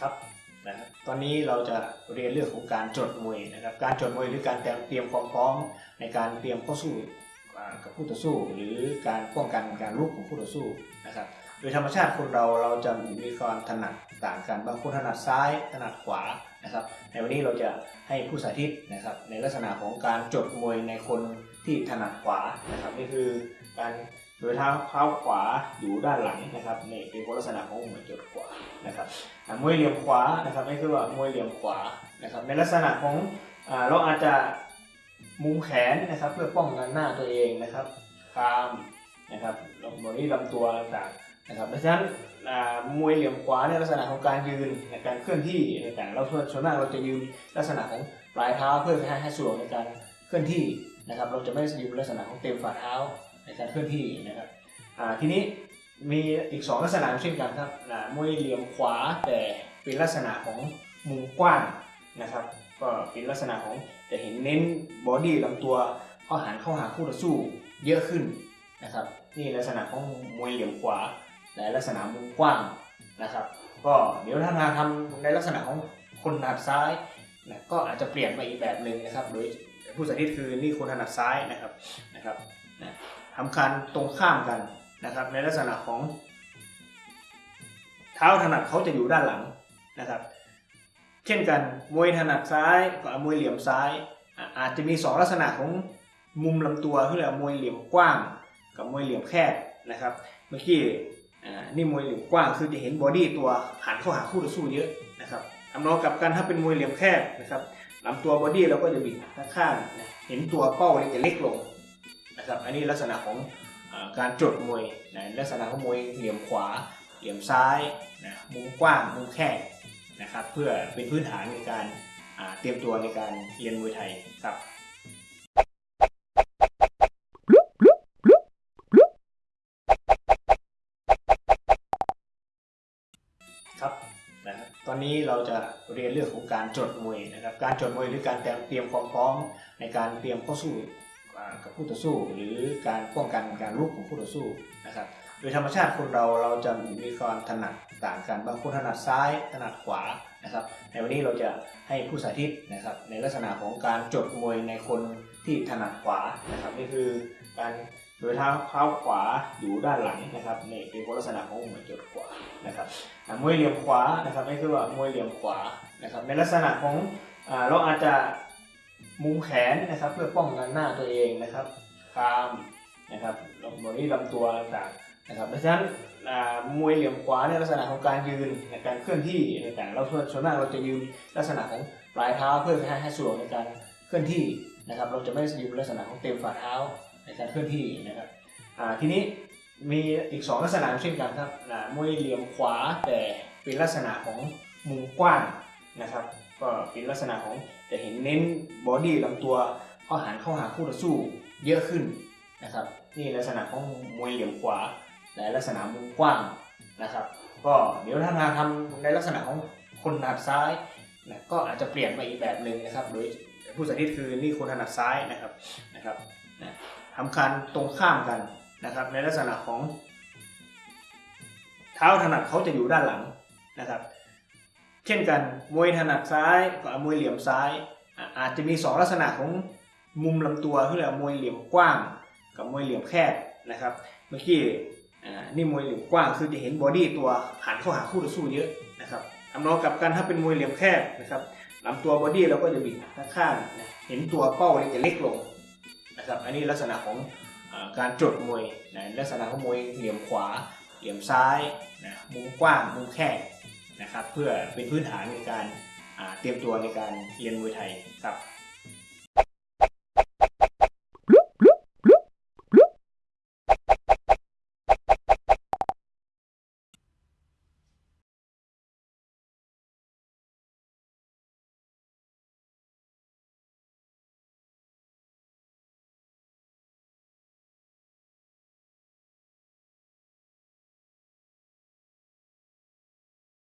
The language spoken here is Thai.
ครับนะครับตอนนี้เราจะเรียนเรื่องของการจดมวยนะครับ การจดมวยหรือการเตรียมความพร้อมในการเตรียมเข้าสู้กับคู่ต่อสู้ หรือการป้องกันการลุกของคู่ต่อสู้นะครับ โดยธรรมชาติคนเราเราจะมีความถนัดต่างกันบางคนถนัดซ้ายถนัดขวานะครับ ในวันนี้เราจะให้ผู้สาธิตนะครับ ในลักษณะของการจดมวยในคนที่ถนัดขวานะครับนี่คือการ โดยเท้าเท้าขวาอยู่ด้านหลังนะครับนี่เป็นลักษณะของมวยจดขวานะครับมวยเหลี่ยมขวานะครับนี่คือว่ามวยเหลี่ยมขวานะครับในลักษณะของเราอาจจะมุมแขนนะครับเพื่อป้องกันหน้าตัวเองนะครับคามนะครับลงบนนี้ลำตัวต่างๆนะครับเพราะฉะนั้นมวยเหลี่ยมขวาในลักษณะของการยืนในการเคลื่อนที่ต่างๆเราส่วนมากเราจะยืนลักษณะของปลายเท้าเพื่อให้ให้สะดวกในการเคลื่อนที่นะครับ เราจะไม่ยืนลักษณะของเต็มฝ่าเท้า ในการเคลื่อนที่นะครับทีนี้มีอีก 2 ลักษณะเช่นกันครับนะมวยเหลี่ยมขวาแต่เป็นลักษณะของมุมกว้างนะครับ ก็เป็นลักษณะของจะเห็นเน้นบอดี้ลำตัวเข้าหันเข้าหาคู่ต่อสู้เยอะขึ้นนะครับนี่ลักษณะของมวยเหลี่ยมขวาและลักษณะมุมกว้างนะครับ ก็เดี๋ยวถ้ามาทำในลักษณะของคนถนัดซ้ายนะก็อาจจะเปลี่ยนไปอีกแบบหนึ่งนะครับ โดยผู้สาธิตคือนี่คนถนัดซ้ายนะครับนะครับนะ ทำการตรงข้ามกันนะครับ ในลักษณะของ เท้าถนัดเขาจะอยู่ด้านหลังนะครับ เช่นกันมวยถนัดซ้ายกับมวยเหลี่ยมซ้าย อาจจะมี 2 ลักษณะของมุมลำตัวที่เรียกมวยเหลี่ยมกว้าง กับมวยเหลี่ยมแคบนะครับ เมื่อกี้นี่มวยเหลี่ยมกว้างคือจะเห็นบอดี้ตัวหันเข้าหาคู่ต่อสู้เยอะนะครับทำนองกับกันถ้าเป็นมวยเหลี่ยมแคบนะครับลำตัวบอดี้เราก็จะบิดข้างๆเห็นตัวเป้าเนี่ยจะเล็กลง นะครับอันนี้ลักษณะของอการจดมวยนะลักษณะของมวยเหลี่ยมขวา เหลี่ยมซ้ายนะมุมกว้างมุมแคบนะครับเพื่อเป็นพื้นฐานในการเตรียมตัวในการเรียนมวยไทยครับครับนะครับตอนนี้เราจะเรียนเรื่องของการจดมวยนะครับ การจดมวยหรือการเตรียมความพร้อมในการเตรียมเข้าสู้อ่ กับคู่ต่อสู้ หรือการป้องกันการลุกของคู่ต่อสู้นะครับโดยธรรมชาติคนเราเราจะมีความถนัดต่างกันบางคนถนัดซ้ายถนัดขวานะครับ ในวันนี้เราจะให้ผู้สาธิตนะครับในลักษณะของการจดมวยในคนที่ถนัดขวานะครับนี่คือการโดยเท้าเท้าขวาอยู่ด้านหลังนะครับนี่เป็นลักษณะของมวยจดขวานะครับมวยเหลี่ยมขวานะครับนี่คือว่ามวยเหลี่ยมขวานะครับในลักษณะของเราอาจจะ มุมแขนนะครับ เพื่อป้องกันหน้าตัวเองนะครับคามนะครับลงบนนี้ลำตัวต่างๆนะครับเพราะฉะนั้นมวยเหลี่ยมขวาในลักษณะของการยืนในการเคลื่อนที่ต่างๆเราส่วนมากเราจะยืนลักษณะของปลายเท้าเพื่อให้ให้สะดวกในการเคลื่อนที่นะครับ เราจะไม่ยืนลักษณะของเต็มฝ่าเท้าในการเคลื่อนที่นะครับทีนี้มีอีก 2 ลักษณะเช่นกันครับมวยเหลี่ยมขวาแต่เป็นลักษณะของมุมกว้าง นะครับ ก็เป็นลักษณะของจะเห็นเน้นบอดี้ลำตัวข้าหันเข้าหาคู่ต่อสู้เยอะขึ้นนะครับนี่ลักษณะของมวยเหลี่ยมขวา และลักษณะมุมกว้างนะครับ ก็เดี๋ยวถ้ามาทำในลักษณะของคนถนัดซ้ายนะก็อาจจะเปลี่ยนไปอีกแบบหนึ่งนะครับ โดยผู้สาธิตคือนี่คนถนัดซ้ายนะครับนะครับนะทำการตรงข้ามกันนะครับ ในลักษณะของ เท้าถนัดเขาจะอยู่ด้านหลังนะครับ เช่นกันมวยถนัดซ้ายกับมวยเหลี่ยมซ้าย อาจจะมี 2 ลักษณะของมุมลำตัวที่เรียกมวยเหลี่ยมกว้าง กับมวยเหลี่ยมแคบนะครับ เมื่อกี้นี่มวยเหลี่ยมกว้างคือจะเห็นบอดี้ตัวหันเข้าหาคู่ต่อสู้เยอะนะครับทำนองกับกันถ้าเป็นมวยเหลี่ยมแคบนะครับลำตัวบอดี้เราก็จะบิดข้างๆเห็นตัวเป้าเนี่ยจะเล็กลงนะครับอันนี้ลักษณะของการจดมวยนะลักษณะของมวยเหลี่ยมขวา เหลี่ยมซ้ายนะมุมกว้างมุมแคบ นะครับ เพื่อเป็นพื้นฐานในการเตรียมตัวในการเรียนมวยไทยครับ